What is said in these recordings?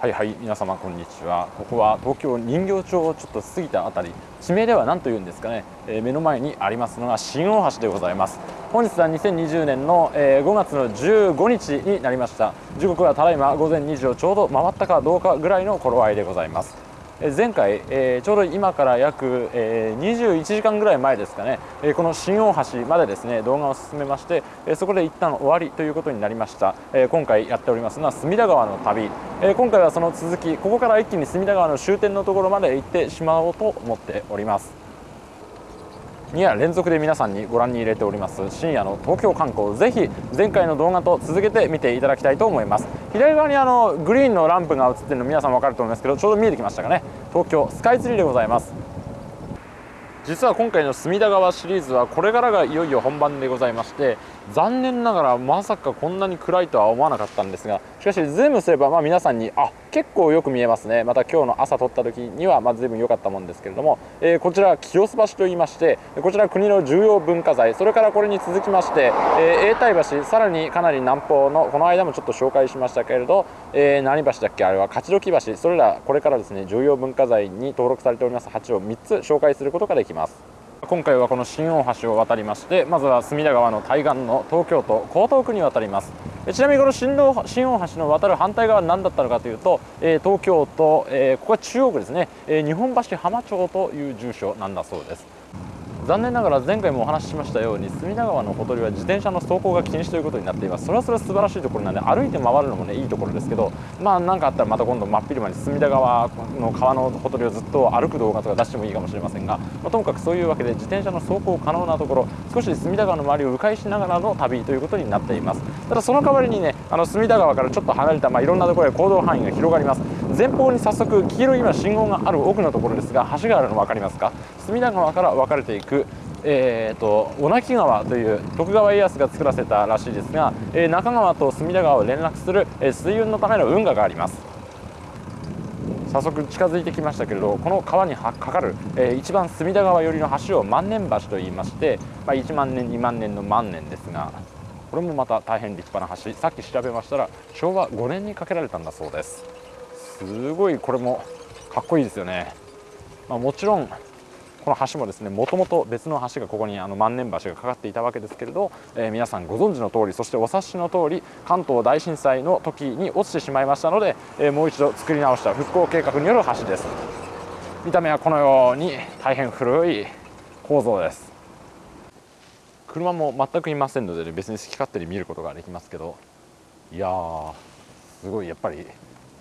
はいはい皆様こんにちは。ここは東京人形町をちょっと過ぎた辺り。地名では何と言うんですかね、えー、目の前にありますのが新大橋でございます。本日は2020年の、えー、5月の15日になりました。時刻はただいま午前2時をちょうど回ったかどうかぐらいの頃合いでございます。前回、えー、ちょうど今から約、えー、21時間ぐらい前ですかね、えー、この新大橋までですね動画を進めまして、え、そこで一旦終わりということになりました、え、今回やっておりますのは隅田川の旅、え、今回はその続きここから一気に隅田川の終点のところまで行ってしまおうと思っております。2夜連続で皆さんにご覧に入れております。深夜の東京観光。ぜひ前回の動画と続けて見ていただきたいと思います。左側にあのグリーンのランプが映ってるの皆さん分かると思いますけどちょうど見えてきましたかね。東京スカイツリーでございます。実は今回の隅田川シリーズはこれからがいよいよ本番でございまして残念ながらまさかこんなに暗いとは思わなかったんですがしかしズームすればま皆さんにあ結構よく見えますね。また今日の朝撮った時にはまあ随分良かったもんですけれども、えー、こちら清洲橋といいましてこちら国の重要文化財それからこれに続きまして、えー、永代橋さらにかなり南方のこの間もちょっと紹介しましたけれど、えー、何橋だっけあれは勝どき橋それらこれからですね重要文化財に登録されております橋を3つ紹介することができます。今回はこの新大橋を渡りましてまずは隅田川の対岸の東京都江東区に渡ります。ちなみにこの新大橋の渡る反対側は何だったのかというと、え、東京都、え、ここは中央区ですね、え、日本橋浜町という住所なんだそうです。残念ながら前回もお話ししましたように隅田川のほとりは自転車の走行が禁止ということになっています。それはそれは素晴らしいところなんで歩いて回るのもねいいところですけどまあ何かあったらまた今度真っ昼間に隅田川の川のほとりをずっと歩く動画とか出してもいいかもしれませんが、まあ、ともかくそういうわけで自転車の走行可能なところ少し隅田川の周りを迂回しながらの旅ということになっています。ただその代わりにねあの隅田川からちょっと離れた、まあ、いろんなところへ行動範囲が広がります。前方に早速黄色い今信号がある奥のところですが橋があるの分かりますか？隅田川から分かれていくえーと、小名木川という徳川家康が作らせたらしいですが、えー、中川と隅田川を連絡する、えー、水運のための運河があります。早速近づいてきましたけれどこの川にかかる、えー、一番隅田川寄りの橋を万年橋といいまして、まあ、1万年2万年の万年ですがこれもまた大変立派な橋。さっき調べましたら昭和5年に架けられたんだそうです。すごいこれもかっこいいですよね、まあ、もちろんこの橋もですねもともと別の橋がここにあの万年橋がかかっていたわけですけれど、えー、皆さんご存知の通りそしてお察しの通り関東大震災の時に落ちてしまいましたので、えー、もう一度作り直した復興計画による橋です。見た目はこのように大変古い構造です。車も全くいませんので、ね、別に好き勝手に見ることができますけど。いやーすごいやっぱり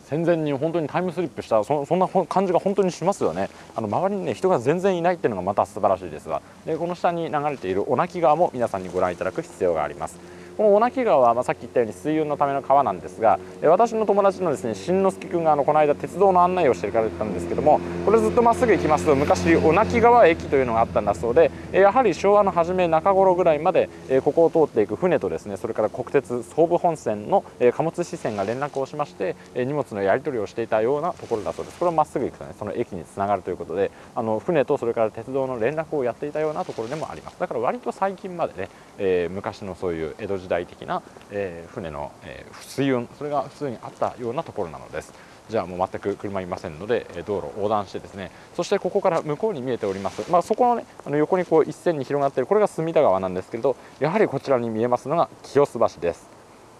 戦前に本当にタイムスリップしたそんな感じが本当にしますよね。あの周りにね人が全然いないっていうのがまた素晴らしいですが。でこの下に流れている小名木川も皆さんにご覧いただく必要があります。この小名木川は、まあ、さっき言ったように水運のための川なんですが私の友達のですね新之助君があのこの間鉄道の案内をしてくれたんですけどもこれずっとまっすぐ行きますと昔小名木川駅というのがあったんだそうでやはり昭和の初め中頃ぐらいまでここを通っていく船とですねそれから国鉄総武本線の貨物支線が連絡をしまして荷物のやり取りをしていたようなところだそうです。これをまっすぐ行くとねその駅につながるということであの船とそれから鉄道の連絡をやっていたようなところでもあります。だから割と最近までね、えー、昔のそういう江戸時代的なえー、船の、えー、水運それが普通にあったようなところなのです。じゃあもう全く車いませんので道路を横断してですねそしてここから向こうに見えております、まあ、そこの,、ね、あの横にこう一線に広がっているこれが隅田川なんですけれどやはりこちらに見えますのが清洲橋です。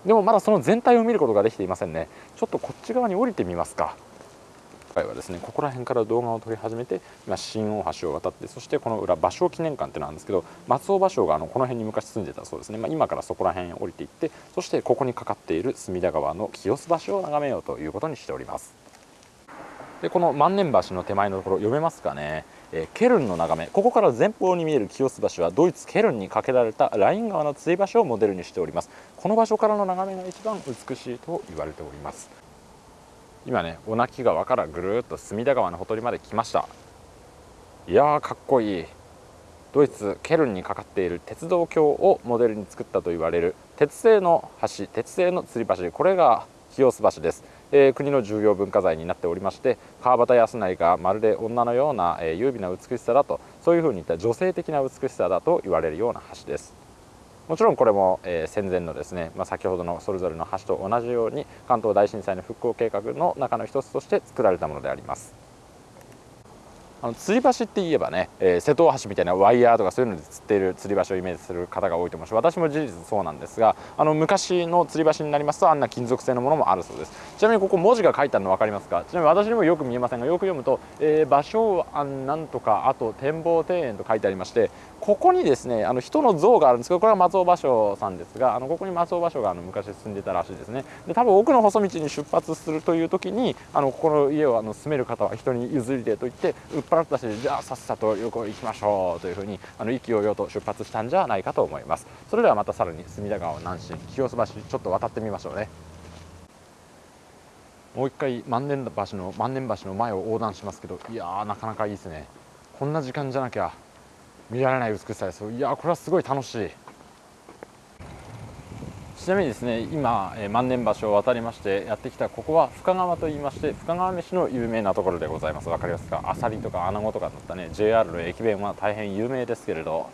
でもまだその全体を見ることができていませんね。ちょっとこっち側に降りてみますか。回はですねここら辺から動画を撮り始めて今新大橋を渡ってそしてこの裏芭蕉記念館ってなんですけど松尾芭蕉があのこの辺に昔住んでたそうですね、まあ、今からそこら辺降りていってそしてここにかかっている隅田川の清洲橋を眺めようということにしております。でこの万年橋の手前のところ読めますかね、えー、ケルンの眺め。ここから前方に見える清洲橋はドイツケルンに架けられたライン川の吊り橋をモデルにしております。この場所からの眺めが一番美しいと言われております。今ね小名木川からぐるっと隅田川のほとりまで来ました。いやーかっこいい。ドイツケルンにかかっている鉄道橋をモデルに作ったと言われる鉄製の橋鉄製の吊り橋これが清洲橋です、えー、国の重要文化財になっておりまして川端康成がまるで女のような、えー、優美な美しさだとそういうふうにいった女性的な美しさだと言われるような橋です。もちろんこれも、え、戦前のですね、まあ、先ほどのそれぞれの橋と同じように関東大震災の復興計画の中の一つとして作られたものであります。あの吊り橋って言えばね、えー、瀬戸大橋みたいなワイヤーとかそういうので釣っている吊り橋をイメージする方が多いと思うし私も事実そうなんですがあの昔の吊り橋になりますとあんな金属製のものもあるそうです。ちなみにここ文字が書いてあるの分かりますか？ちなみに私にもよく見えませんがよく読むと、えー、芭蕉庵なんとかあと展望庭園と書いてありましてここにですねあの人の像があるんです。けどこれは松尾芭蕉さんですがあのここに松尾芭蕉があの昔住んでたらしいですね。で多分奥の細道に出発するという時にあのここの家をあの住める方は人に譲りでと言って売っ払ったしじゃあさっさと旅行行きましょうというふうにあの意気揚々と出発したんじゃないかと思います。それではまたさらに隅田川南進清洲橋ちょっと渡ってみましょうね。もう一回万年橋の万年橋の前を横断しますけどいやーなかなかいいですね。こんな時間じゃなきゃ。見られない美しさです。いやこれはすごい楽しい。ちなみにですね今、え万年橋を渡りましてやってきたここは深川と言いまして深川飯の有名なところでございます。分かりますか？あさりとか穴子とかだったね。JR の駅弁は大変有名ですけれど。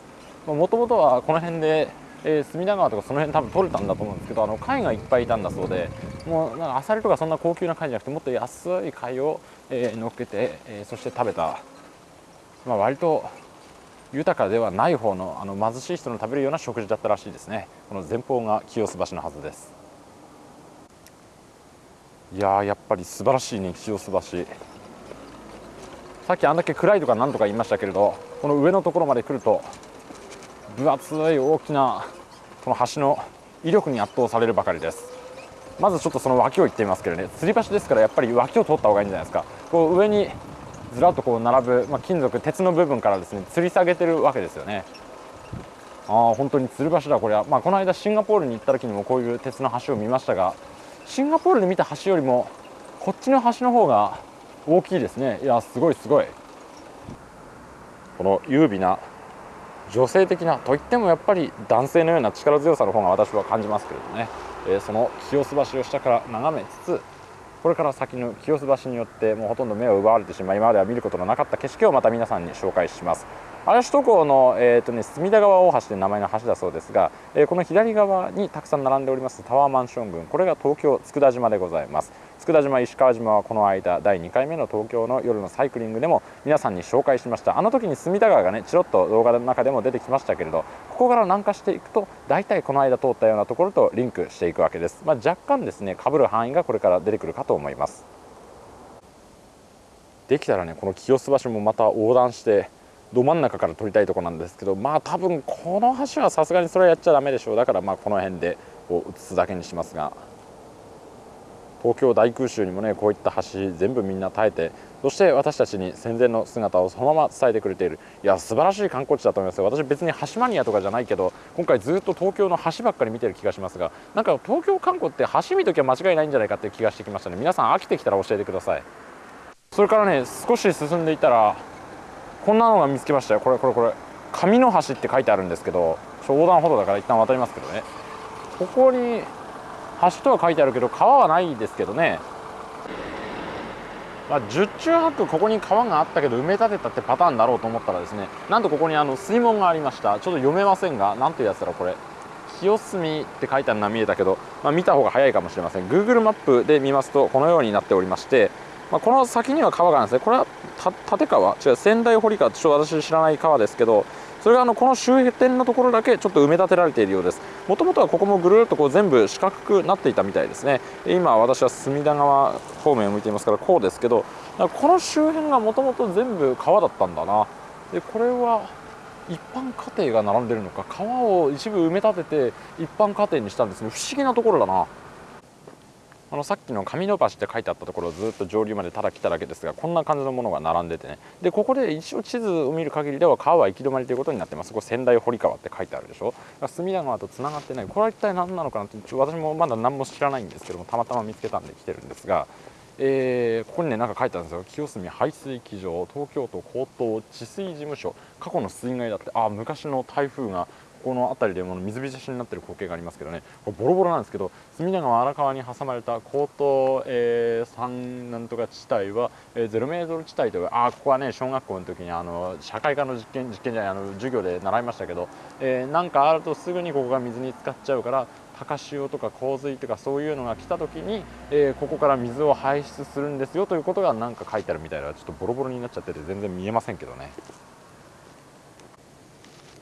もともとはこの辺で、えー、隅田川とかその辺多分取れたんだと思うんですけどあの貝がいっぱいいたんだそうでもうなんかあさりとかそんな高級な貝じゃなくてもっと安い貝を、えー、乗っけて、えー、そして食べた、まあ、割と豊かではない方のあの貧しい人の食べるような食事だったらしいですね。この前方が清洲橋のはずです。いややっぱり素晴らしいね清洲橋。さっきあんだけ暗いとか何とか言いましたけれどこの上のところまで来ると分厚い大きなこの橋の威力に圧倒されるばかりです。まずちょっとその脇を行ってみますけどね。吊り橋ですからやっぱり脇を通った方がいいんじゃないですか。こう上にずらっとこう並ぶ、まあ、金属鉄の部分からですね吊り下げてるわけですよね。ああ本当に吊る橋だこれは、まあ、この間シンガポールに行った時にもこういう鉄の橋を見ましたがシンガポールで見た橋よりもこっちの橋の方が大きいですね。いやすごいすごい。この優美な女性的なといってもやっぱり男性のような力強さの方が私は感じますけれどね、えー、その清洲橋を下から眺めつつこれから先の清洲橋によってもうほとんど目を奪われてしまい今までは見ることのなかった景色をまた皆さんに紹介します。嵐首都高の、えーとね、隅田川大橋という名前の橋だそうですが、えー、この左側にたくさん並んでおりますタワーマンション群。これが東京佃島でございます。佃島石川島はこの間第2回目の東京の夜のサイクリングでも皆さんに紹介しました。あの時に隅田川がねチロッと動画の中でも出てきましたけれどここから南下していくと大体この間通ったようなところとリンクしていくわけです、まあ、若干ですねかぶる範囲がこれから出てくるかと思います。できたらねこの清洲橋もまた横断してど真ん中から撮りたいとこなんですけどまあ多分この橋はさすがにそれはやっちゃだめでしょう。だからまあこの辺でこう映すだけにしますが。東京大空襲にもねこういった橋全部みんな耐えてそして私たちに戦前の姿をそのまま伝えてくれている。いや素晴らしい観光地だと思います私別に橋マニアとかじゃないけど今回ずっと東京の橋ばっかり見てる気がしますがなんか東京観光って橋見ときは間違いないんじゃないかっていう気がしてきましたね。皆さん飽きてきたら教えてください。それからね少し進んでいたらこんなのが見つけましたよ。これこれこれ。紙の橋って書いてあるんですけど横断歩道だから一旦渡りますけどね。ここに橋とは書いてあるけど川はないですけどね。まあ、十中八九ここに川があったけど埋め立てたってパターンだろうと思ったらですねなんとここにあの水門がありました。ちょっと読めませんが何というやつだろうこれ。清澄って書いてあるのは見えたけど、まあ、見た方が早いかもしれません。Google マップで見ますとこのようになっておりましてまあ、この先には川があるんですね。これは立川？違う仙台堀川ってちょっと私知らない川ですけどそれがあのこの周辺のところだけちょっと埋め立てられているようです。もともとはここもぐるっとこう全部四角くなっていたみたいですね。今私は隅田川方面を向いていますからこうですけどこの周辺がもともと全部川だったんだな。でこれは一般家庭が並んでるのか川を一部埋め立てて一般家庭にしたんですね。不思議なところだな。あのさっきの上野橋って書いてあったところずっと上流までただ来ただけですがこんな感じのものが並んでてね。でここで一応地図を見る限りでは川は行き止まりということになってます。ここ仙台堀川って書いてあるでしょ。隅田川とつながってない。これは一体何なのかなって私もまだ何も知らないんですけどもたまたま見つけたんで来てるんですがえー、ここにねなんか書いてあるんですよ。清澄排水機場東京都高等治水事務所。過去の水害だってあ昔の台風がこの辺りでも水浸しになってる光景がありますけどねこれボロボロなんですけど隅田川荒川に挟まれた高等、えー、山なんとか地帯は、えー、ゼロメートル地帯というあここはね小学校の時にあの社会科の実験実験じゃないあの授業で習いましたけど、えー、なんかあるとすぐにここが水に浸かっちゃうから高潮とか洪水とかそういうのが来た時に、えー、ここから水を排出するんですよということが何か書いてあるみたいなちょっとボロボロになっちゃってて全然見えませんけどね。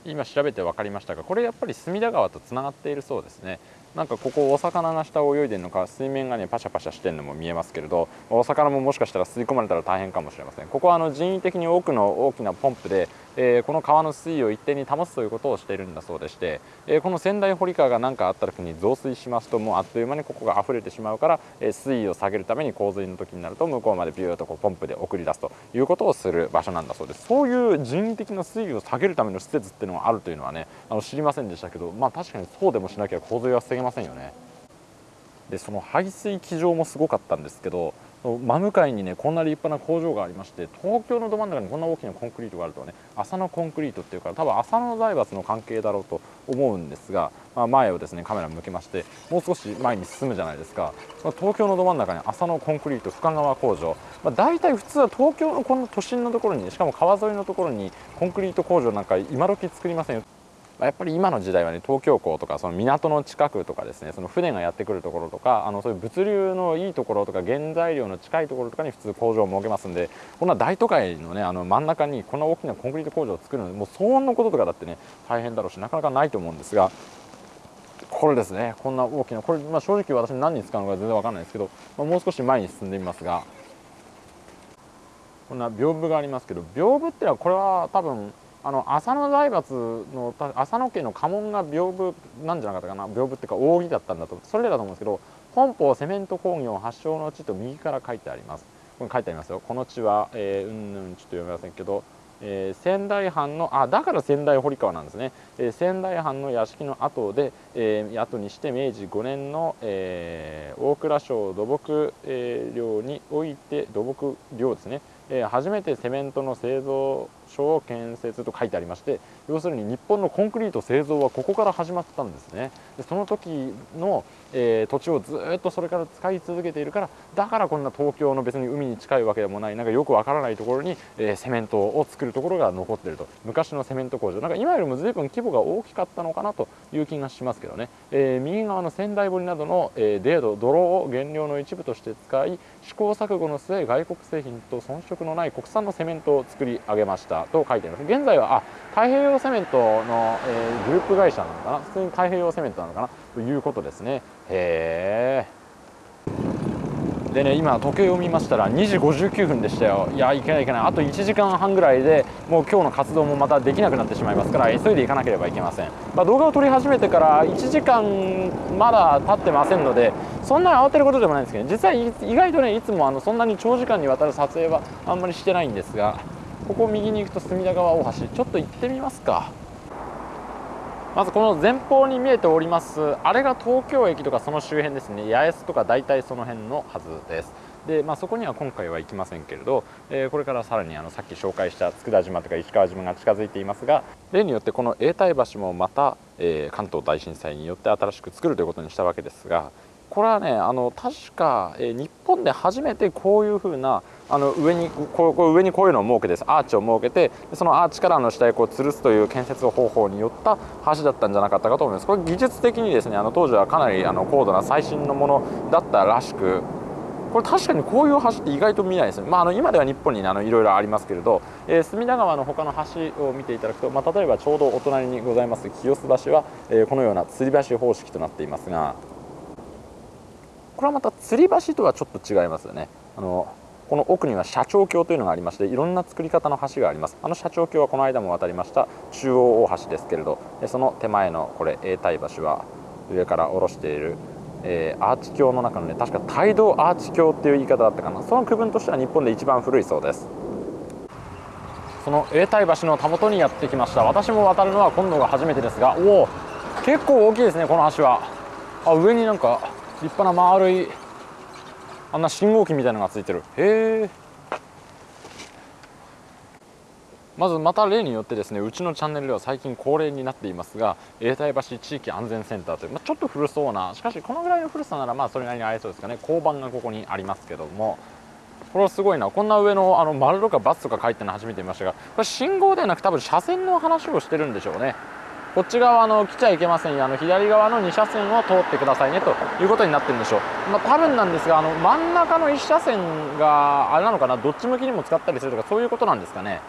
今調べて分かりましたがこれやっぱり隅田川とつながっているそうですね。なんかここお魚が下を泳いでるのか水面がねパシャパシャしてるのも見えますけれどお魚ももしかしたら吸い込まれたら大変かもしれません。ここはあの人為的に多くの大きなポンプでえー、この川の水位を一定に保つということをしているんだそうでして、えー、この仙台堀川が何かあった時に増水しますともうあっという間にここが溢れてしまうから、えー、水位を下げるために洪水の時になると向こうまでビューとこうポンプで送り出すということをする場所なんだそうです。そういう人為的な水位を下げるための施設っていうのがあるというのはねあの知りませんでしたけどまあ確かにそうでもしなきゃ洪水は防げませんよね。でその排水機場もすごかったんですけど真向かいにねこんな立派な工場がありまして東京のど真ん中にこんな大きなコンクリートがあるとはね浅野コンクリートっていうから多分浅野財閥の関係だろうと思うんですが、まあ、前をですねカメラ向けましてもう少し前に進むじゃないですか、まあ、東京のど真ん中に浅野コンクリート深川工場、まあ、大体普通は東京のこの都心のところにしかも川沿いのところにコンクリート工場なんか今時作りませんよ。やっぱり今の時代はね東京港とかその港の近くとかですねその船がやってくるところとかあのそういう物流のいいところとか原材料の近いところとかに普通工場を設けますんでこんな大都会のねあの真ん中にこんな大きなコンクリート工場を作るのもう騒音のこととかだってね大変だろうしなかなかないと思うんですがこれですねこんな大きなこれ、まあ、正直私何に使うのか全然わかんないですけど、まあ、もう少し前に進んでみますがこんな屏風がありますけど屏風っていうのはこれは多分あの浅野財閥の浅野家の家紋が屏風なんじゃなかったかな？屏風っていうか扇だったんだとそれだと思うんですけど本邦セメント工業発祥の地と右から書いてあります。これ書いてありますよ。この地は、えー、うんうんちょっと読めませんけど、えー、仙台藩のあだから仙台堀川なんですね、えー、仙台藩の屋敷の後で、えー、後にして明治5年の、えー、大蔵省土木、えー、領において土木領ですね、えー、初めてセメントの製造所建設と書いてありまして要するに日本のコンクリート製造はここから始まったんですね。でその時の、えー、土地をずっとそれから使い続けているからだからこんな東京の別に海に近いわけでもないなんかよくわからないところに、えー、セメントを作るところが残っていると。昔のセメント工場。なんか今よりも随分規模が大きかったのかなという気がしますけどね、えー、右側の仙台堀などの、えー、泥土泥を原料の一部として使い試行錯誤の末外国製品と遜色のない国産のセメントを作り上げました。と書いてあります。現在はあ太平洋セメントの、えー、グループ会社なのかな？普通に太平洋セメントなのかな？ということですね。へえでね今時計を見ましたら2時59分でしたよ。いやいけないいけない。あと1時間半ぐらいでもう今日の活動もまたできなくなってしまいますから急いでいかなければいけません、まあ、動画を撮り始めてから1時間まだ経ってませんのでそんなに慌てることでもないんですけど実際意外とねいつもあのそんなに長時間にわたる撮影はあんまりしてないんですがここ右に行くと隅田川大橋ちょっと行ってみますか。まずこの前方に見えておりますあれが東京駅とかその周辺ですね。八重洲とか大体その辺のはずです。で、まあ、そこには今回は行きませんけれど、えー、これからさらにあのさっき紹介した佃島とか石川島が近づいていますが例によってこの永代橋もまた、えー、関東大震災によって新しく作るということにしたわけですがこれはねあの確か、えー、日本で初めてこういうふうなあの上にこうこ上にこういうのを設けてアーチを設けてそのアーチからの下へこう吊るすという建設方法によった橋だったんじゃなかったかと思います。これ技術的にですねあの当時はかなりあの高度な最新のものだったらしくこれ確かにこういう橋って意外と見ないですね、まあ、あの今では日本に、いろいろありますけれど、えー、隅田川の他の橋を見ていただくと、まあ、例えばちょうどお隣にございます清洲橋は、えー、このような吊り橋方式となっていますがこれはまた吊り橋とはちょっと違いますよね。あのこの奥には社長橋というのがありましていろんな作り方の橋があります。あの社長橋はこの間も渡りました中央大橋ですけれどその手前のこれ永代橋は上から下ろしている、えー、アーチ橋の中のね確か帯同アーチ橋っていう言い方だったかな。その区分としては日本で一番古いそうです。その永代橋のたもとにやってきました。私も渡るのは今度が初めてですがおお結構大きいですねこの橋は。あ上になんか立派な丸いあんな信号機みたいなのがついてる。へえ。まずまた例によってですねうちのチャンネルでは最近恒例になっていますが永代橋地域安全センターという、まあ、ちょっと古そうなしかしこのぐらいの古さならまあそれなりに合いそうですかね。交番がここにありますけどもこれはすごいな。こんな上のあの丸とかバツとか書いてるの初めて見ましたがこれ信号ではなく多分車線の話をしてるんでしょうね。こっち側の来ちゃいけませんよ。あの左側の2車線を通ってくださいねということになってるんでしょう、まあ、多分なんですがあの真ん中の1車線があれなのかな？どっち向きにも使ったりするとかそういうことなんですかね？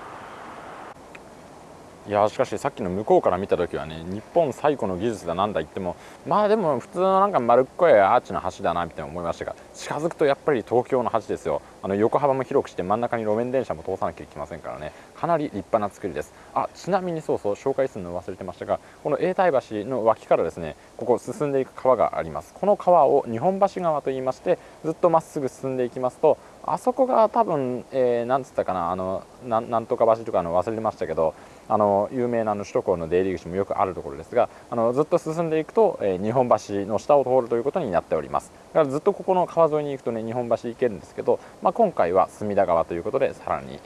いやしかしさっきの向こうから見た時はね日本最古の技術だなんだ言ってもまあでも普通のなんか丸っこいアーチの橋だなみたいな思いましたが近づくとやっぱり東京の橋ですよ。あの横幅も広くして真ん中に路面電車も通さなきゃいけませんからね。かなり立派な作りです。あちなみにそうそう紹介するの忘れてましたがこの永代橋の脇からですねここ進んでいく川があります。この川を日本橋川と言いましてずっとまっすぐ進んでいきますとあそこが多分、えー、なんつったかなあのなんとか橋とかの忘れてましたけどあの有名なの首都高の出入り口もよくあるところですがあのずっと進んでいくと、えー、日本橋の下を通るということになっております。だからずっとここの川沿いに行くとね日本橋行けるんですけど、まあ、今回は隅田川ということでさらに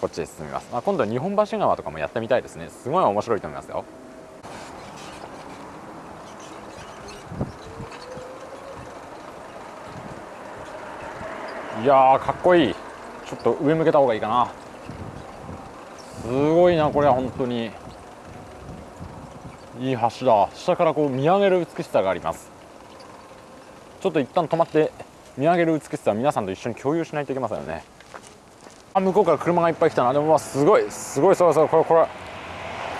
こっちへ進みます、まあ、今度は日本橋川とかもやってみたいですね。すごい面白いと思いますよ。いやかっこいい。ちょっと上向けた方がいいかな。すごいなこれは本当に。いい橋だ下からこう見上げる美しさがあります。ちょっと一旦止まって見上げる美しさは皆さんと一緒に共有しないといけませんよね。あ向こうから車がいっぱい来たな。でもすごいすごいそうそうこれこれ。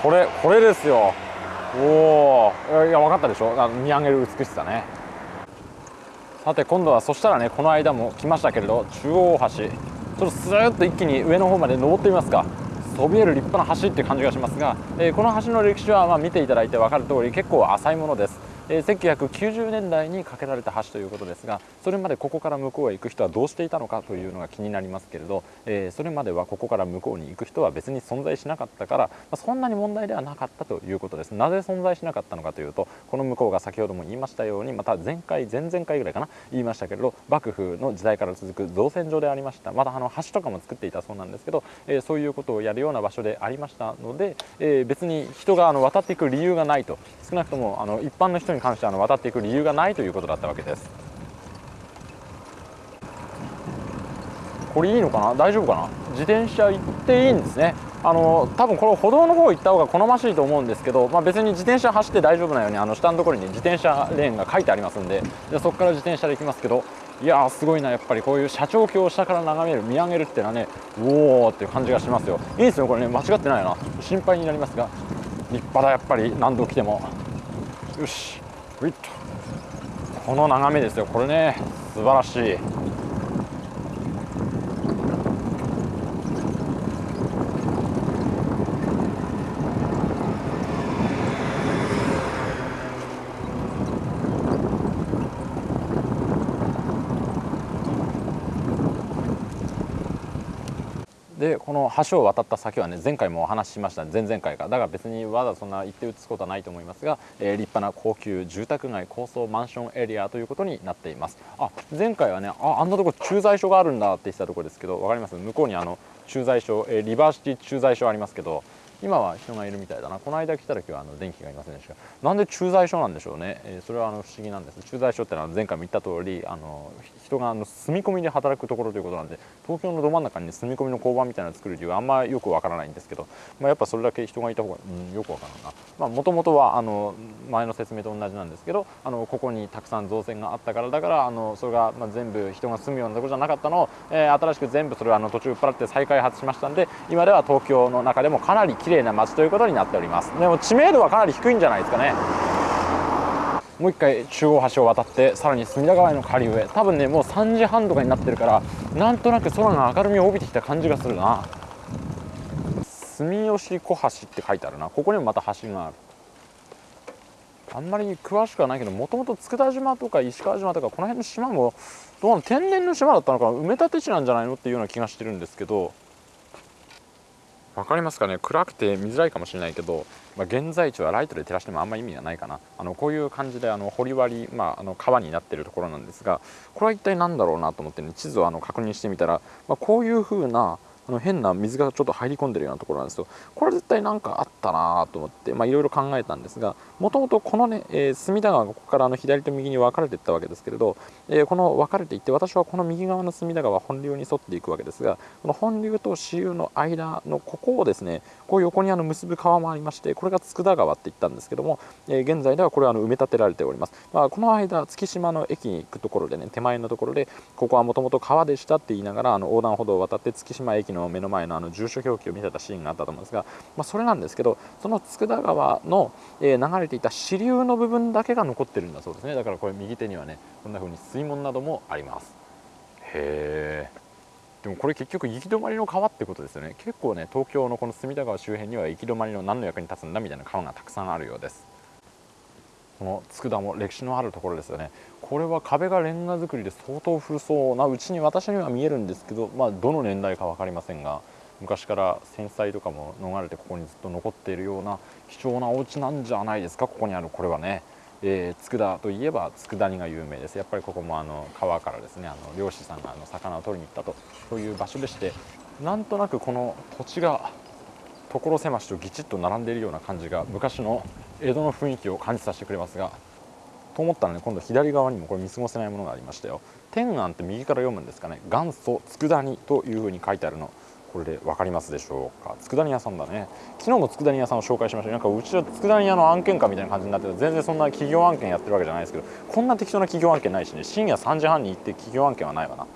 これこれですよ。おおいや分かったでしょ？見上げる美しさね。さて今度はそしたらねこの間も来ましたけれど中央大橋。ちょっとスーッと一気に上の方まで登ってみますか。そびえる立派な橋っていう感じがしますが、え、この橋の歴史はま見ていただいて分かるとおり結構浅いものです。え、1990年代に架けられた橋ということですがそれまでここから向こうへ行く人はどうしていたのかというのが気になりますけれど、え、それまではここから向こうに行く人は別に存在しなかったから、ま、そんなに問題ではなかったということです。なぜ存在しなかったのかというとこの向こうが先ほども言いましたようにまた前回前々回ぐらいかな言いましたけれど幕府の時代から続く造船所でありました。またあの橋とかも作っていたそうなんですけど、え、そういうことをやるような場所でありましたので、え別に人があの渡っていく理由がないと少なくともあの一般の人にに関してあの渡っていく理由がないということだったわけです。これいいのかな？大丈夫かな？自転車行っていいんですね。あの多分これ歩道の方行った方が好ましいと思うんですけど、まあ、別に自転車走って大丈夫なようにあの下のところに、自転車レーンが書いてありますんででそこから自転車で行きますけどいやーすごいなやっぱりこういう社長橋を下から眺める見上げるっていうのはねおおっていう感じがしますよ。いいですよこれね。間違ってないな。心配になりますが立派だやっぱり。何度来ても。よし。この眺めですよ。これね素晴らしい。でこの橋を渡った先はね前回もお話ししました。前々回か。だから別にわざそんな行って移すことはないと思いますが、えー、立派な高級住宅街高層マンションエリアということになっています。あ前回はねああんなとこ駐在所があるんだって言ってたところですけど分かります？向こうにあの駐在所、えー、リバーシティ駐在所ありますけど今は人がいるみたいだな。この間来た時はあの電気がいませんでした。なんで駐在所なんでしょうね、えー、それはあの不思議なんです。駐在所ってのは前回も言った通りあの人があの住み込みで働くところということなんで東京のど真ん中に住み込みの交番みたいなのを作る理由はあんまよくわからないんですけど、まあ、やっぱそれだけ人がいた方が、うん、よくわからんな。もともとはあの前の説明と同じなんですけどあのここにたくさん造船があったからだからあのそれが、まあ、全部人が住むようなところじゃなかったのを、えー、新しく全部それはあの途中売っ払って再開発しましたんで今では東京の中でもかなり綺麗な街ということになっております。でも知名度はかなり低いんじゃないですかね。もう一回中央橋を渡ってさらに隅田川への下流へ。多分ねもう3時半とかになってるからなんとなく空が明るみを帯びてきた感じがするな。住吉小橋って書いてあるな。ここにもまた橋がある。あんまり詳しくはないけどもともと佃島とか石川島とかこの辺の島もどうなの天然の島だったのか埋め立て地なんじゃないのっていうような気がしてるんですけど分かりますかね？暗くて見づらいかもしれないけど、まあ、現在地はライトで照らしてもあんまり意味がないかな。あのこういう感じであの掘割、まあ、あの川になっているところなんですがこれは一体何だろうなと思って、ね、地図をあの確認してみたら、まあ、こういうふうなあの変な水がちょっと入り込んでるようなところなんですよ。これ絶対何かあったなと思っていろいろ考えたんですがもともとこのね、えー、隅田川がここからあの左と右に分かれていったわけですけれど、えー、この分かれていって私はこの右側の隅田川本流に沿っていくわけですがこの本流と支流の間のここをですねこう横にあの結ぶ川もありましてこれが佃川って言ったんですけども、えー、現在ではこれはあの埋め立てられております、まあ、この間月島の駅に行くところでね手前のところでここはもともと川でしたって言いながらあの横断歩道を渡って月島駅のの目の前のあの住所表記を見せたシーンがあったと思うんですが、まあ、それなんですけどその佃川の、えー、流れていた支流の部分だけが残ってるんだそうですね。だからこれ右手にはねこんな風に水門などもあります。へえでもこれ結局行き止まりの川ってことですよね。結構ね東京のこの隅田川周辺には行き止まりの何の役に立つんだみたいな川がたくさんあるようです。この佃も歴史のあるところですよね。これは壁がレンガ造りで相当古そうなうちに私には見えるんですけど、まあ、どの年代か分かりませんが昔から戦災とかも逃れてここにずっと残っているような貴重なお家なんじゃないですかここにあるこれはね、えー、佃といえば佃煮が有名です。やっぱりここもあの川からですねあの漁師さんがあの魚を取りに行ったとそういう場所でしてなんとなくこの土地が所狭しとぎちっと並んでいるような感じが昔の江戸の雰囲気を感じさせてくれますがと思ったらね今度左側にもこれ見過ごせないものがありましたよ。天安って右から読むんですかね。元祖佃煮というふうに書いてあるの。これで分かりますでしょうか？佃煮屋さんだね。昨日も佃煮屋さんを紹介しました。なんかうちは佃煮屋の案件かみたいな感じになってて全然そんな企業案件やってるわけじゃないですけどこんな適当な企業案件ないしね。深夜3時半に行って企業案件はないわな。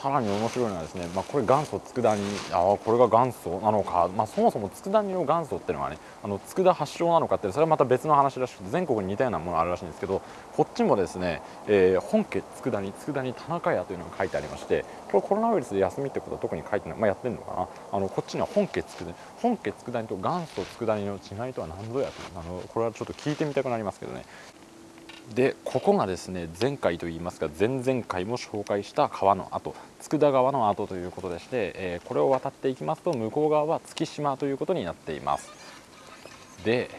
さらに面白いのはですね、まあ、これ元祖佃煮あこれが元祖なのか、まあ、そもそも佃煮の元祖っていうのはねあの佃発祥なのかってそれはまた別の話らしくて全国に似たようなものあるらしいんですけどこっちもですね、えー、本家佃煮佃煮田中屋というのが書いてありましてこれコロナウイルスで休みってことは特に書いてない、まあ、やってるのかな。あのこっちには本家佃煮本家佃煮と元祖佃煮の違いとは何ぞやとあのこれはちょっと聞いてみたくなりますけどね。でここがですね前回といいますか前々回も紹介した川の跡佃川の跡ということでして、えー、これを渡っていきますと向こう側は月島ということになっています。で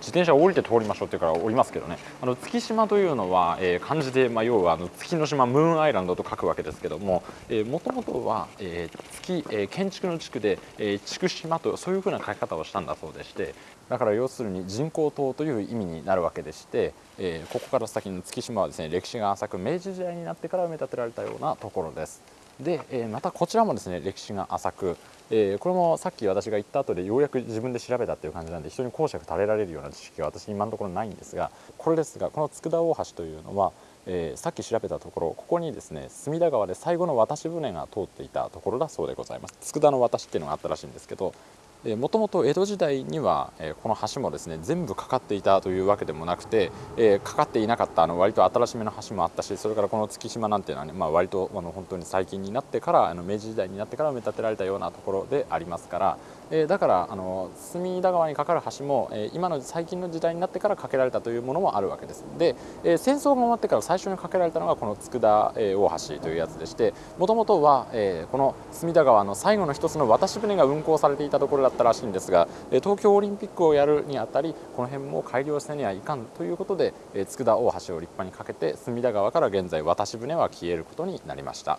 自転車を降りて通りましょうっていうから降りますけどね。あの月島というのは、えー、漢字で、まあ、要はあの月の島ムーンアイランドと書くわけですけどももともとは、えー、月、えー、建築の地区で、えー、筑島とそういうふうな書き方をしたんだそうでしてだから要するに人工島という意味になるわけでして、えー、ここから先の月島はですね歴史が浅く明治時代になってから埋め立てられたようなところです。で、えー、またこちらもですね歴史が浅く、えー、これもさっき私が言った後でようやく自分で調べたっていう感じなんで人に講釈垂れられるような知識は私今のところないんですがこれですがこの佃大橋というのは、えー、さっき調べたところここにですね隅田川で最後の渡し船が通っていたところだそうでございます佃の渡しっていうのがあったらしいんですけどもともと江戸時代には、この橋もですね全部かかっていたというわけでもなくて、かかっていなかったあの割と新しめの橋もあったしそれからこの月島なんていうのはね、まあ、割とあの本当に最近になってからあの明治時代になってから埋め立てられたようなところでありますから、えだからあの隅田川に架かる橋も、え今の最近の時代になってから架けられたというものもあるわけです。で、え戦争が終わってから最初に架けられたのがこの佃、え大橋というやつでしてもともとは、えこの隅田川の最後の一つの渡し船が運航されていたところだったらしいんですが東京オリンピックをやるにあたりこの辺も改良せにはいかんということで佃大橋を立派にかけて隅田川から現在渡し船は消えることになりました。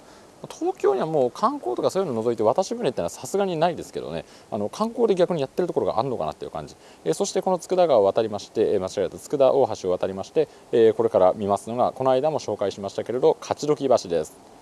東京にはもう観光とかそういうのを除いて渡し船ってのはさすがにないですけどね。あの観光で逆にやってるところがあるのかなっていう感じ、えそしてこの佃川を渡りまして、え間違えた。佃大橋を渡りまして、えこれから見ますのがこの間も紹介しましたけれど勝どき橋です。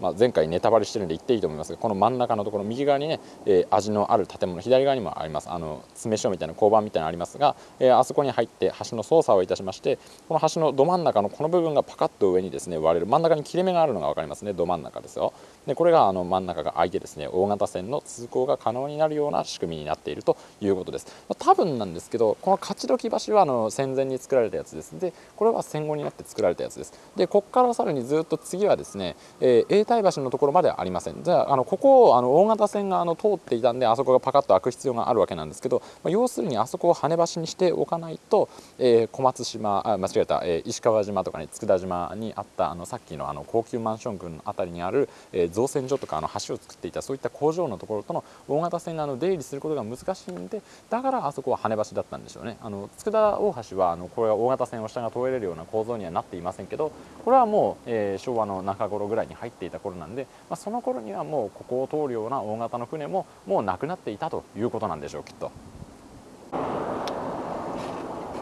まあ、前回ネタバレしてるんで言っていいと思いますがこの真ん中のところ右側にね、えー、味のある建物左側にもあります。あの詰所みたいな交番みたいなのありますが、えー、あそこに入って橋の操作をいたしましてこの橋のど真ん中のこの部分がパカッと上にですね割れる。真ん中に切れ目があるのが分かりますね。ど真ん中ですよ。でこれがあの真ん中が開いてですね。大型船の通行が可能になるような仕組みになっているということです、まあ、多分なんですけどこの勝どき橋はあの戦前に作られたやつです。でこれは戦後になって作られたやつです。でここからさらにずっと次はですね、えー、永代橋のところまではありません。じゃああのここをあの大型船があの通っていたんであそこがパカッと開く必要があるわけなんですけど、まあ、要するにあそこを跳ね橋にしておかないと、えー、小松島あ間違えた、えー、石川島とかね佃島にあったあのさっきのあの高級マンション群の辺りにある、えー、造船所とかあの橋を作っていたそういった工場のところとの大型船があの出入りすることが難しいんでだからあそこは跳ね橋だったんでしょうねあの佃大橋はあのこれは大型船を下が通れるような構造にはなっていませんけどこれはもう、えー、昭和の中頃ぐらいに入っていたた頃なんで、まあ、その頃にはもうここを通るような大型の船ももうなくなっていたということなんでしょうきっと。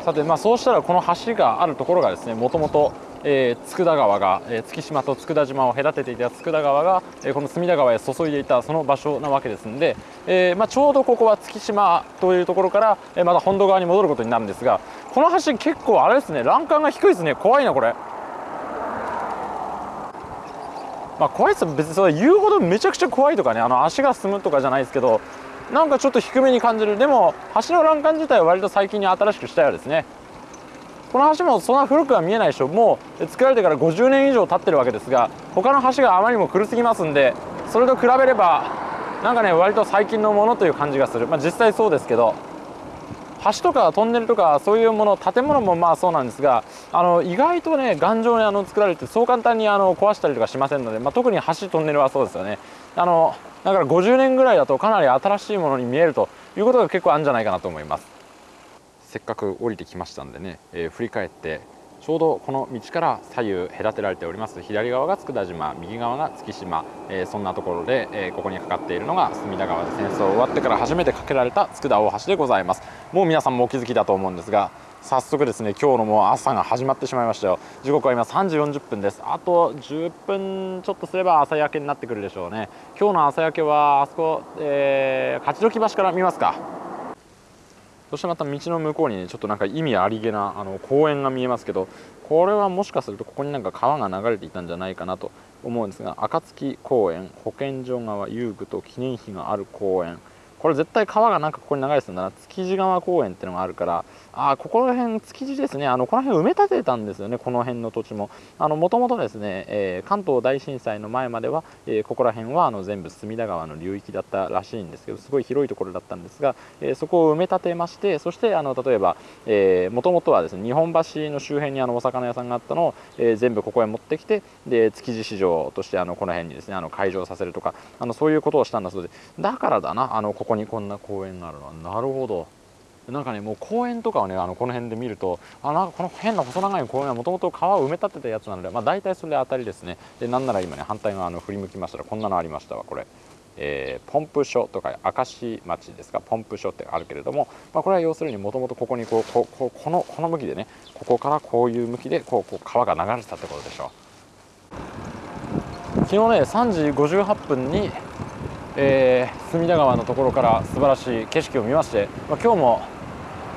さてまあそうしたらこの橋があるところがですねもともとえー、佃川が、えー、月島と佃島を隔てていた佃川が、えー、この隅田川へ注いでいたその場所なわけですので、えーまあ、ちょうどここは月島というところから、えー、また本土側に戻ることになるんですがこの橋結構あれですね欄干が低いですね怖いなこれ。まあ、怖いです別にそれ言うほどめちゃくちゃ怖いとかねあの足が進むとかじゃないですけどなんかちょっと低めに感じるでも橋の欄干自体は割と最近に新しくしたようですねこの橋もそんな古くは見えないでしょ。もう作られてから50年以上経ってるわけですが他の橋があまりにも古すぎますんでそれと比べればなんかね割と最近のものという感じがする。まあ実際そうですけど橋とかトンネルとかそういうもの建物もまあそうなんですがあの意外とね頑丈にあの作られてそう簡単にあの壊したりとかしませんので、まあ、特に橋トンネルはそうですよね。あのだから50年ぐらいだとかなり新しいものに見えるということが結構あるんじゃないかなと思います。せっかく降りてきましたんでね、えー、振り返ってちょうどこの道から左右隔てられております左側が佃島右側が月島、えー、そんなところで、えー、ここにかかっているのが隅田川で戦争終わってから初めて架けられた佃大橋でございます。もう皆さんもお気づきだと思うんですが早速ですね今日のもう朝が始まってしまいましたよ。時刻は今3時40分です。あと10分ちょっとすれば朝焼けになってくるでしょうね。今日の朝焼けはあそこ、えー、勝ど橋から見ますか。そしてまた道の向こうに、ね、ちょっとなんか意味ありげなあの公園が見えますけどこれはもしかするとここになんか川が流れていたんじゃないかなと思うんですが暁公園保健所側遊具と記念碑がある公園。これ絶対川がなんかここに流れてたんだな。築地川公園っていうのがあるからあここら辺築地ですね。あのこの辺埋め立てたんですよね。この辺の土地も。もともとですね、えー、関東大震災の前までは、えー、ここら辺はあの全部隅田川の流域だったらしいんですけどすごい広いところだったんですが、えー、そこを埋め立てましてそしてあの例えばもともとはですね日本橋の周辺にあのお魚屋さんがあったのを、えー、全部ここへ持ってきてで築地市場としてあのこの辺にですねあの開場させるとかあのそういうことをしたんだそうでだからだなあのここにこんな公園があるのは。なるほど。なんかねもう公園とかをねあのこの辺で見るとあなんかこの変な細長い公園はもともと川を埋め立てたやつなので、まあ、大体それで当たりですねでなんなら今ね反対側の振り向きましたらこんなのありましたわこれ。えー、ポンプ所とか明石町ですかポンプ所ってあるけれども、まあ、これは要するにもともとここにこうこここのこの向きでねここからこういう向きでこうこう川が流れてたってことでしょう昨日ね3時58分に、えー、隅田川のところから素晴らしい景色を見まして、まあ、今日も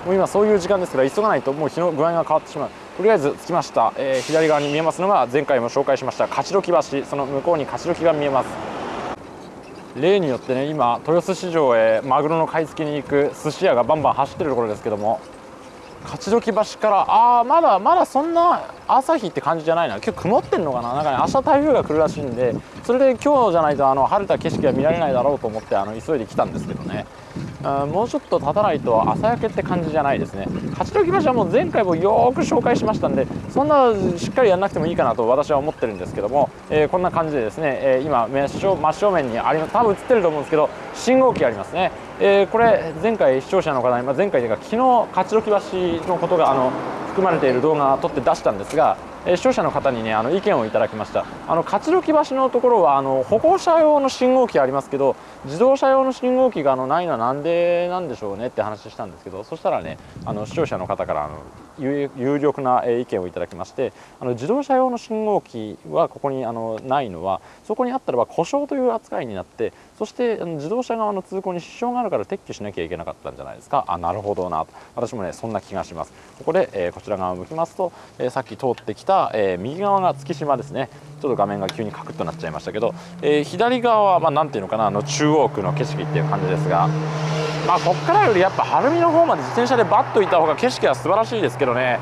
もう今そういう時間ですから急がないともう日の具合が変わってしまう。とりあえず着きました、えー、左側に見えますのが前回も紹介しました。勝どき橋その向こうに勝どきが見えます。例によってね今豊洲市場へマグロの買い付けに行く寿司屋がバンバン走ってるところですけども勝どき橋からああまだまだそんな朝日って感じじゃないな。今日曇ってんのかな。なんかね明日台風が来るらしいんでそれで今日じゃないとあの晴れた景色は見られないだろうと思ってあの急いで来たんですけどね。もうちょっと経たないと朝焼けって感じじゃないですね。勝どき橋はもう前回もよく紹介しましたんでそんなしっかりやらなくてもいいかなと私は思ってるんですけども、えー、こんな感じでですね、えー、今真正真正面にあります。多分映ってると思うんですけど信号機ありますね、えー、これ前回視聴者の方に、まあ、前回というか昨日勝どき橋のことがあの含まれている動画を撮って出したんですがえ視聴者の方にねあの意見をいただきました。あの勝どき橋のところはあの歩行者用の信号機ありますけど自動車用の信号機があのないのはなんでなんでしょうねって話したんですけどそしたらねあの視聴者の方からあの有力な意見をいただきましてあの自動車用の信号機はここにあのないのはそこにあったらば故障という扱いになってそして自動車側の通行に支障があるから撤去しなきゃいけなかったんじゃないですか？あなるほどな。私もねそんな気がします。ここで、えー、こちら側を向きますと、えー、さっき通ってきた、えー、右側が月島ですね。ちょっと画面が急にカクッとなっちゃいましたけど、え左側はまあ、ていうのかなあの中央区の景色っていう感じですがまあこっからよりやっぱ晴海の方まで自転車でバッと行った方が景色は素晴らしいですけどね。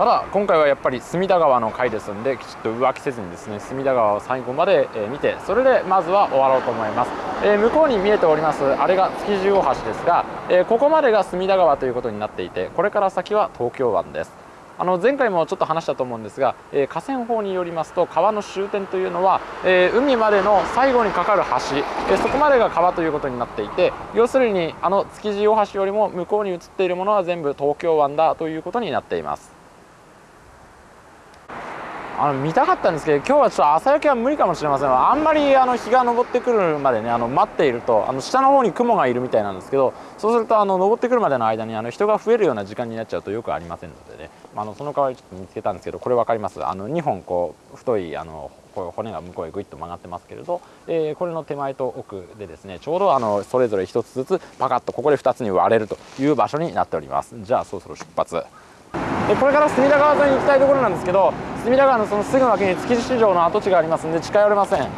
ただ今回はやっぱり隅田川の回ですんできちっと浮気せずにですね隅田川を最後まで見てそれでまずは終わろうと思います、えー、向こうに見えておりますあれが築地大橋ですが、えー、ここまでが隅田川ということになっていてこれから先は東京湾です。あの前回もちょっと話したと思うんですが、えー、河川法によりますと川の終点というのは、えー、海までの最後にかかる橋、えー、そこまでが川ということになっていて要するにあの築地大橋よりも向こうに移っているものは全部東京湾だということになっています。あの見たかったんですけど今日はちょっと朝焼けは無理かもしれません。あんまりあの日が昇ってくるまでねあの待っているとあの下の方に雲がいるみたいなんですけどそうするとあの昇ってくるまでの間にあの人が増えるような時間になっちゃうとよくありませんのでね、まあ、のその代わりちょっと見つけたんですけどこれ分かります？あの2本こう太いあのこう骨が向こうへぐいっと曲がってますけれど、えー、これの手前と奥でですねちょうどあのそれぞれ1つずつパカッとここで2つに割れるという場所になっております。じゃあそろそろ出発。でこれから隅田川沿いに行きたいところなんですけど隅田川のそのすぐ脇に築地市場の跡地がありますんで近寄れません。こ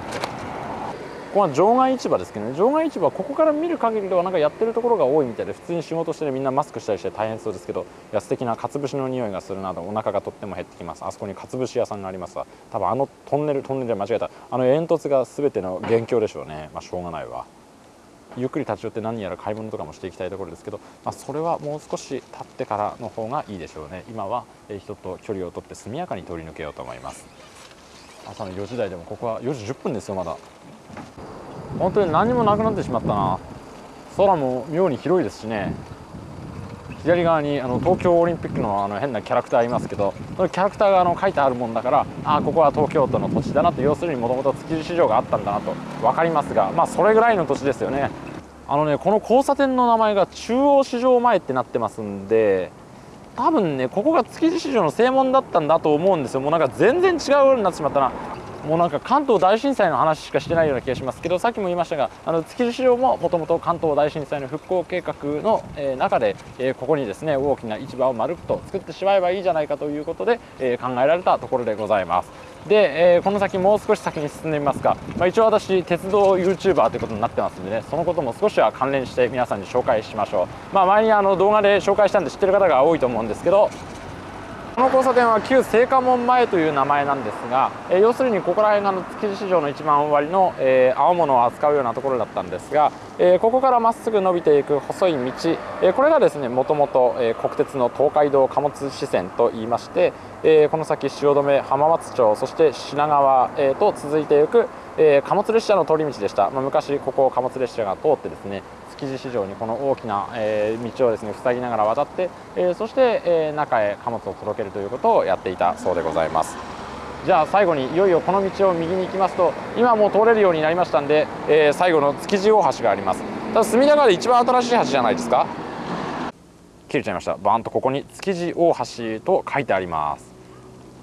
こは場外市場ですけどね。場外市場はここから見る限りではなんかやってるところが多いみたいで普通に仕事してねみんなマスクしたりして大変そうですけどいや素敵なかつ節の匂いがするなどお腹がとっても減ってきます。あそこにかつ節屋さんがありますわ。多分あのトンネルトンネルで間違えた。あの煙突が全ての元凶でしょうね。まあしょうがないわ。ゆっくり立ち寄って何やら買い物とかもしていきたいところですけど、まあ、それはもう少し経ってからの方がいいでしょうね。今は人と距離を取って速やかに通り抜けようと思います。朝の4時台でもここは4時10分ですよまだ。本当に何もなくなってしまったな。空も妙に広いですしね。左側にあの東京オリンピックのあの変なキャラクターいますけどそのキャラクターがあの書いてあるもんだからああここは東京都の土地だなと要するにもともと築地市場があったんだなと分かりますがまあそれぐらいの土地ですよね。あのねこの交差点の名前が中央市場前ってなってますんで多分ねここが築地市場の正門だったんだと思うんですよ。もうなんか全然違うようになってしまったな。もうなんか関東大震災の話しかしてないような気がしますけどさっきも言いましたがあの築地市場ももともと関東大震災の復興計画の、え、中で、え、ここにですね大きな市場を丸くと作ってしまえばいいじゃないかということで、え、考えられたところでございます。で、えー、この先もう少し先に進んでみますが、まあ、一応私鉄道 YouTuber ということになってますんでねそのことも少しは関連して皆さんに紹介しましょう、まあ、前にあの動画で紹介したんで知ってる方が多いと思うんですけどこの交差点は旧青果門前という名前なんですが、え、要するにここら辺がの築地市場の一番終わりの、えー、青物を扱うようなところだったんですが、えー、ここからまっすぐ伸びていく細い道、えー、これがですねもともと、え、国鉄の東海道貨物支線といいまして、え、この先汐留浜松町そして品川、え、と続いていく、え、貨物列車の通り道でした、まあ、昔ここ貨物列車が通ってですね築地市場にこの大きな、えー、道をですね塞ぎながら渡って、えー、そして、えー、中へ貨物を届けるということをやっていたそうでございます。じゃあ最後にいよいよこの道を右に行きますと今もう通れるようになりましたんで、えー、最後の築地大橋があります。ただ隅田川で一番新しい橋じゃないですか。切れちゃいました。バーンとここに築地大橋と書いてあります。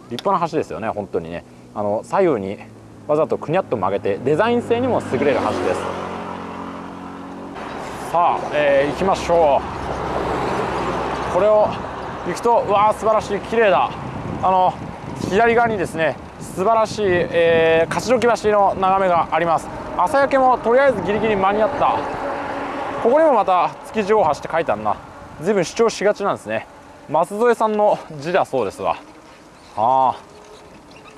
立派な橋ですよね本当にね。あの左右にわざとくにゃっと曲げてデザイン性にも優れる橋です。さあ、えー、行きましょう。これを行くとうわー素晴らしい綺麗だ。あの左側にですね素晴らしい、えー、勝どき橋の眺めがあります。朝焼けもとりあえずギリギリ間に合った。ここにもまた築地大橋って書いてあるな。随分主張しがちなんですね。松添さんの字だそうですわ。ああ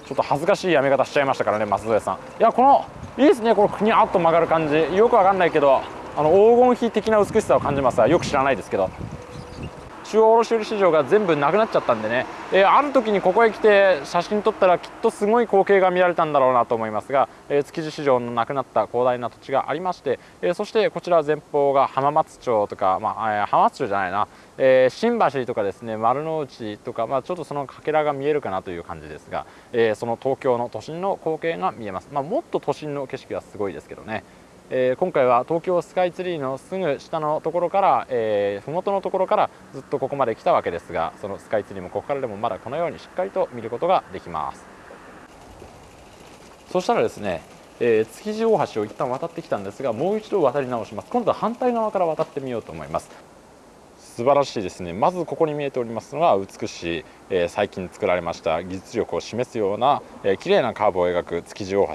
ちょっと恥ずかしいやめ方しちゃいましたからね松添さん。いやこのいいですねこのくにゃっと曲がる感じ。よくわかんないけど。あの黄金比的な美しさを感じますがよく知らないですけど中央卸売市場が全部なくなっちゃったんでね、えー、ある時にここへ来て写真撮ったらきっとすごい光景が見られたんだろうなと思いますが、えー、築地市場のなくなった広大な土地がありまして、えー、そしてこちら前方が浜松町とか、まあえ、浜松町じゃないな、え新橋とかですね丸の内とか、まあ、ちょっとそのかけらが見えるかなという感じですが、えその東京の都心の光景が見えます、まあ、もっと都心の景色はすごいですけどね。えー、今回は東京スカイツリーのすぐ下のところから、えー、麓のところからずっとここまで来たわけですがそのスカイツリーもここからでもまだこのようにしっかりと見ることができます。そしたらですね、えー、築地大橋を一旦渡ってきたんですがもう一度渡り直します。今度は反対側から渡ってみようと思います。素晴らしいですね。まずここに見えておりますのは美しい、えー、最近作られました技術力を示すような、えー、綺麗なカーブを描く築地大橋、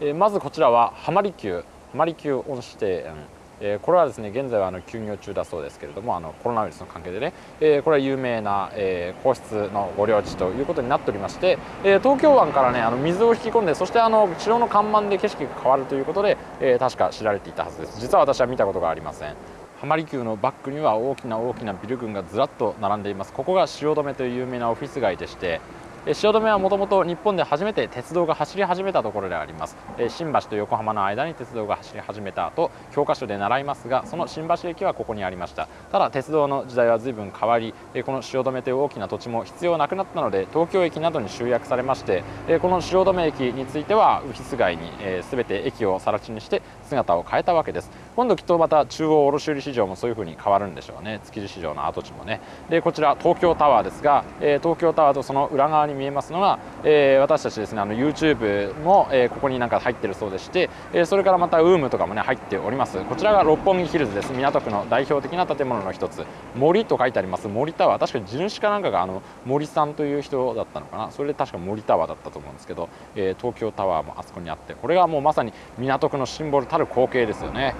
えー、まずこちらは浜離宮。マリキュー温室庭園え、これはですね現在はあの休業中だそうですけれどもあのコロナウイルスの関係でね、えー、これは有名な、えー、皇室の御領地ということになっておりまして、えー、東京湾からねあの水を引き込んでそしてあの城の看板で景色が変わるということで、え、確か知られていたはずです。実は私は見たことがありません。浜離宮のバックには大きな大きなビル群がずらっと並んでいます。ここが汐留という有名なオフィス街でして汐留はもともと日本で初めて鉄道が走り始めたところであります。新橋と横浜の間に鉄道が走り始めた後教科書で習いますがその新橋駅はここにありました。ただ鉄道の時代は随分変わりこの汐留という大きな土地も必要なくなったので東京駅などに集約されましてこの汐留駅についてはオフィス街に全て駅を更地にして姿を変えたわけです。今度きっとまた中央卸売市場もそういうふうに変わるんでしょうね。築地市場の跡地もね。でこちら東京タワーですが東京タワーとその裏側に見えますのがえー私たちですねあの YouTube もえここになんか入ってるそうでしてえそれからまた UM とかもね入っております。こちらが六本木ヒルズです。港区の代表的な建物の一つ。森と書いてあります。森タワー。確かに地主かなんかがあの森さんという人だったのかな。それで確か森タワーだったと思うんですけど、え東京タワーもあそこにあってこれがもうまさに港区のシンボルたる光景ですよね。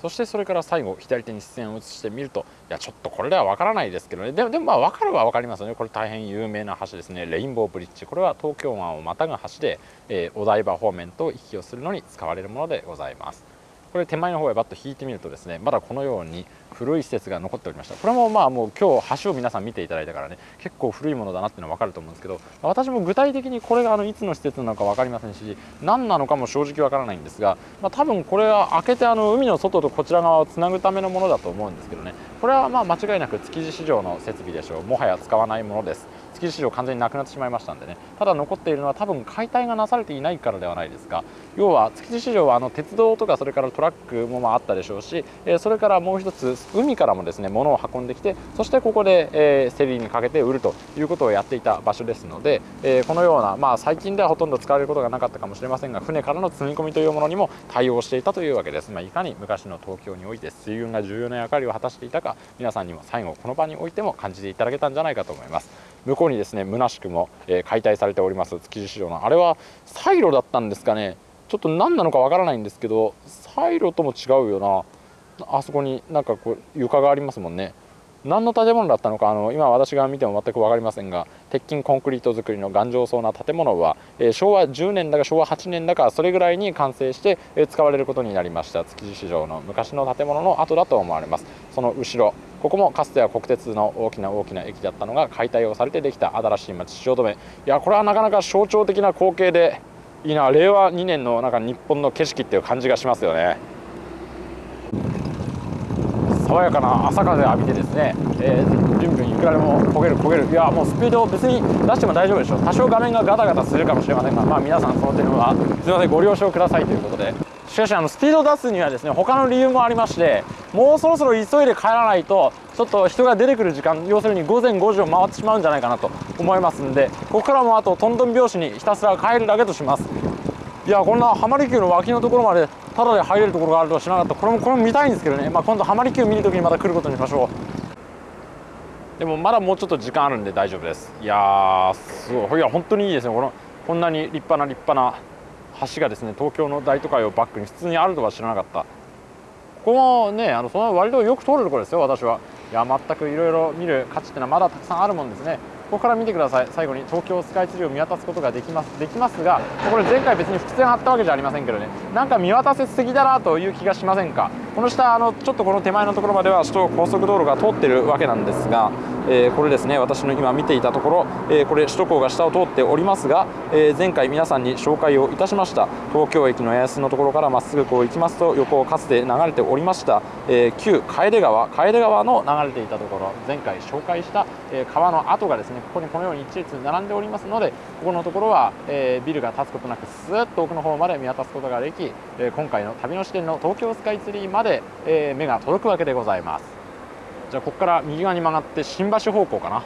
そしてそれから最後左手に視線を移してみるといやちょっとこれでは分からないですけどね。でもでもまあ分かるは分かりますよね。これ大変有名な橋ですね。レインボーブリッジ。これは東京湾をまたぐ橋で、えー、お台場方面と行き来をするのに使われるものでございます。これ手前の方へバッと引いてみるとですねまだこのように古い施設が残っておりました。これもまあもう今日橋を皆さん見ていただいたからね結構古いものだなっていうのは分かると思うんですけど私も具体的にこれがあのいつの施設なのか分かりませんし何なのかも正直分からないんですが、まあ、多分これは開けてあの海の外とこちら側をつなぐためのものだと思うんですけどね。これはまあ間違いなく築地市場の設備でしょう。もはや使わないものです。築地市場完全になくなってしまいましたんでね。ただ残っているのは多分解体がなされていないからではないですか。要は築地市場はあの鉄道とかそれからトラックもまああったでしょうしそれからもう一つ海からもですね物を運んできてそしてここで、え競りにかけて売るということをやっていた場所ですので、えこのようなまあ最近ではほとんど使われることがなかったかもしれませんが船からの積み込みというものにも対応していたというわけです、まあ、いかに昔の東京において水運が重要な役割を果たしていたか皆さんにも最後この場においても感じていただけたんじゃないかと思います。向こうにですね虚しくも、え解体されております築地市場の。あれはサイロだったんですかね。ちょっと何なのかわからないんですけどサイロとも違うよな。あそこになんかこう床がありますもんね。何の建物だったのかあの今私が見ても全く分かりませんが鉄筋コンクリート造りの頑丈そうな建物は、えー、昭和10年だか昭和8年だかそれぐらいに完成して、えー、使われることになりました。築地市場の昔の建物の跡だと思われます。その後ろここもかつては国鉄の大きな大きな駅だったのが解体をされてできた新しい町汐留。いやこれはなかなか象徴的な光景でいいな令和2年のなんか日本の景色っていう感じがしますよね。爽やかな朝風浴びてですね、えー、ビュンビュンいくらでも焦げる焦げる。いやもうスピードを別に出しても大丈夫でしょう。多少画面がガタガタするかもしれませんがまあ皆さんその点はすみませんご了承くださいということで。しかしあのスピードを出すにはですね他の理由もありましてもうそろそろ急いで帰らないとちょっと人が出てくる時間要するに午前5時を回ってしまうんじゃないかなと思いますんでここからもあとトントン拍子にひたすら帰るだけとします。いやこんな浜離宮の脇のところまでタダで入れるところがあるとは知らなかった。これもこれも見たいんですけどね、まあ、今度浜離宮見るときにまた来ることにしましょう。でもまだもうちょっと時間あるんで大丈夫です。いやーすごい。いや本当にいいですね。このこんなに立派な立派な橋がですね東京の大都会をバックに普通にあるとは知らなかった。ここもねあのその割とよく通るところですよ私は。いや全くいろいろ見る価値っていうのはまだたくさんあるもんですね。ここから見てください。最後に東京スカイツリーを見渡すことができますできますがこれ前回別に伏線張ったわけじゃありませんけどね。なんか見渡せすぎだなという気がしませんか？この下あのちょっとこの手前のところまでは首都高速道路が通ってるわけなんですが、えー、これですね私の今見ていたところ、えー、これ首都高が下を通っておりますが、えー、前回皆さんに紹介をいたしました。東京駅の八重洲のところからまっすぐこう行きますと横をかつて流れておりました、え旧楓川楓川の流れていたところ前回紹介した、え川の跡がですねここにこのように一列並んでおりますのでここのところは、え、ビルが建つことなくスーッと奥の方まで見渡すことができ、え、今回の旅の視点の東京スカイツリーまで、でえー、目が届くわけでございます。じゃあここから右側に曲がって新橋方向かな。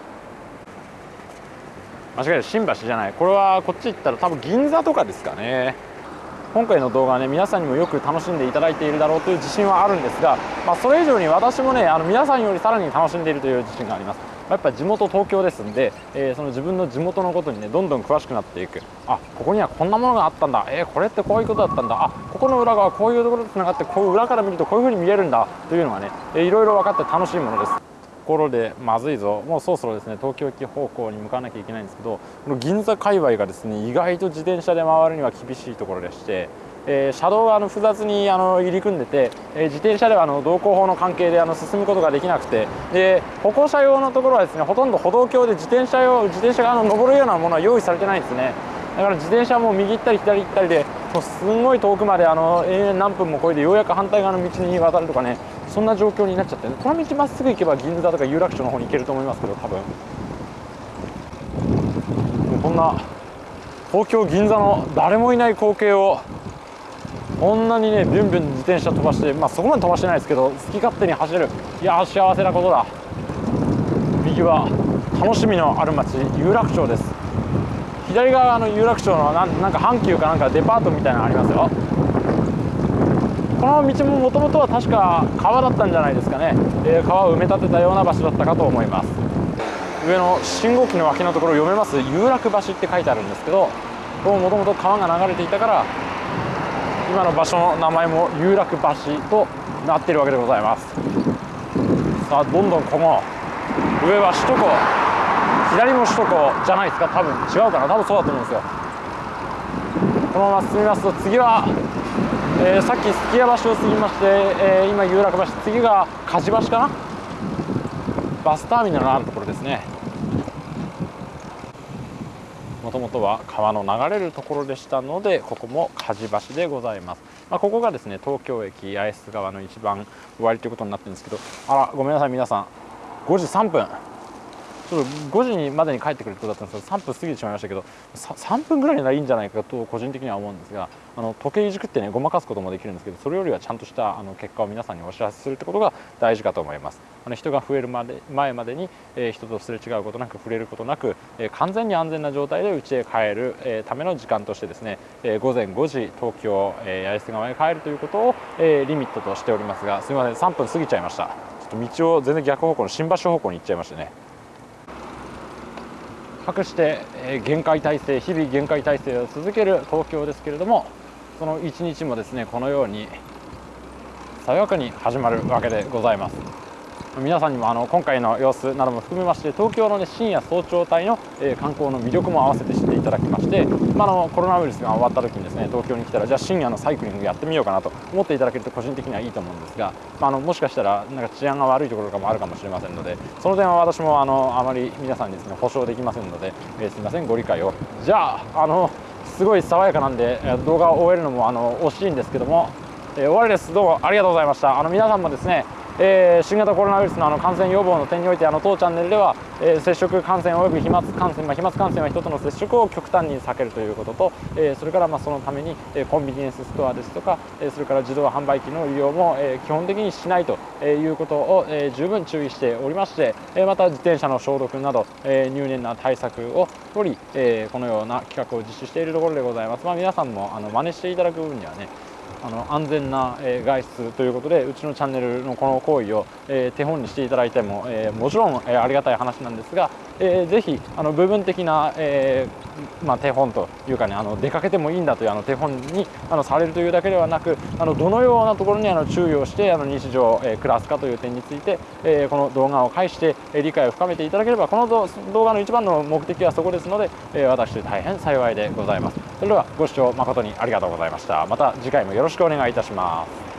間違える新橋じゃない。これはこっち行ったら多分銀座とかですかね。今回の動画はね皆さんにもよく楽しんでいただいているだろうという自信はあるんですが、まあ、それ以上に私もねあの皆さんよりさらに楽しんでいるという自信があります。やっぱ地元東京ですんで、えー、その自分の地元のことにねどんどん詳しくなっていく。あここにはこんなものがあったんだ。えー、これってこういうことだったんだ。あここの裏側こういうところとつながってこう裏から見るとこういうふうに見えるんだ。というのがね、えー、いろいろ分かって楽しいものです。ところでまずいぞ。もうそろそろですね東京駅方向に向かわなきゃいけないんですけどこの銀座界隈がですね意外と自転車で回るには厳しいところでしてえー、車道があの複雑にあの入り組んでて、えー、自転車ではあの道交法の関係であの進むことができなくてで歩行者用のところはですねほとんど歩道橋で自転車用自転車があの登るようなものは用意されてないんですね。だから自転車も右行ったり左行ったりでもうすんごい遠くまであの永遠何分も越えてようやく反対側の道に渡るとかねそんな状況になっちゃって、この道まっすぐ行けば銀座とか有楽町の方に行けると思いますけど多分。こんな東京銀座の誰もいない光景をこんなにねビュンビュン自転車飛ばしてまあそこまで飛ばしてないですけど好き勝手に走れる。いや幸せなことだ。右は楽しみのある街有楽町です。左側の有楽町のなんなんか阪急かなんかデパートみたいなのありますよ。この道ももともとは確か川だったんじゃないですかね、えー、川を埋め立てたような場所だったかと思います。上の信号機の脇のところ読めます？有楽橋って書いてあるんですけどもともと川が流れていたから今の場所の名前も有楽橋となっているわけでございます。さあどんどんこの上は首都高左も首都高じゃないですか。多分違うかな。多分そうだと思うんですよ。このまま進みますと次は、えー、さっきすき家橋を過ぎまして、えー、今有楽橋次が梶橋かな。バスターミナルのあるところですねもともとは川の流れるところでしたのでここも梶橋でございます、まあ、ここがですね東京駅八重洲川の一番終わりということになってるんですけどあらごめんなさい皆さん。5時3分。ちょっと5時にまでに帰ってくるってことだったんですけど3分過ぎてしまいましたけど3分ぐらいならいいんじゃないかと個人的には思うんですがあの時計いじくってねごまかすこともできるんですけどそれよりはちゃんとしたあの結果を皆さんにお知らせするってことが大事かと思います。あの人が増えるまで前までに、えー、人とすれ違うことなく触れることなく、えー、完全に安全な状態で家へ帰る、えー、ための時間としてですね、え午前5時東京、え八重洲川へ帰るということを、えリミットとしておりますがすみません3分過ぎちゃいました。ちょっと道を全然逆方向の新橋方向に行っちゃいましたね。かくして、え限界体制日々限界体制を続ける東京ですけれどもその一日もですねこのように爽やかに始まるわけでございます。皆さんにもあの今回の様子なども含めまして東京の、ね、深夜早朝帯の、えー、観光の魅力も合わせて知っていただきまして、まあ、あのコロナウイルスが終わった時にですね東京に来たらじゃあ深夜のサイクリングやってみようかなと思っていただけると個人的にはいいと思うんですが、まあ、あのもしかしたらなんか治安が悪いところとかもあるかもしれませんのでその点は私もあのあまり皆さんにですね保証できませんので、えー、すみませんご理解を。じゃああのすごい爽やかなんで動画を終えるのもあの惜しいんですけども、えー、終わりです。どうもありがとうございました。あの皆さんもですねえー、新型コロナウイルスのあの感染予防の点においてあの当チャンネルでは、えー、接触感染および飛沫感染、まあ、飛沫感染は人との接触を極端に避けるということと、えー、それからまあそのために、えー、コンビニエンスストアですとか、えー、それから自動販売機の利用も、えー、基本的にしないということを、えー、十分注意しておりまして、えー、また自転車の消毒など、えー、入念な対策を取り、えー、このような企画を実施しているところでございます。まあ、皆さんもあの真似していただく分にはねあの安全な、え外出ということでうちのチャンネルのこの行為を、え手本にしていただいても、えもちろん、えありがたい話なんですが、えー、ぜひあの部分的な、え、まあ、手本というかねあの出かけてもいいんだというあの手本にあのされるというだけではなくあのどのようなところにあの注意をしてあの日常、え、暮らすかという点について、えこの動画を介して、え理解を深めていただければこの動画の一番の目的はそこですので、え私大変幸いでございます。それではご視聴誠にありがとうございました。また次回もよろしくお願いいたします。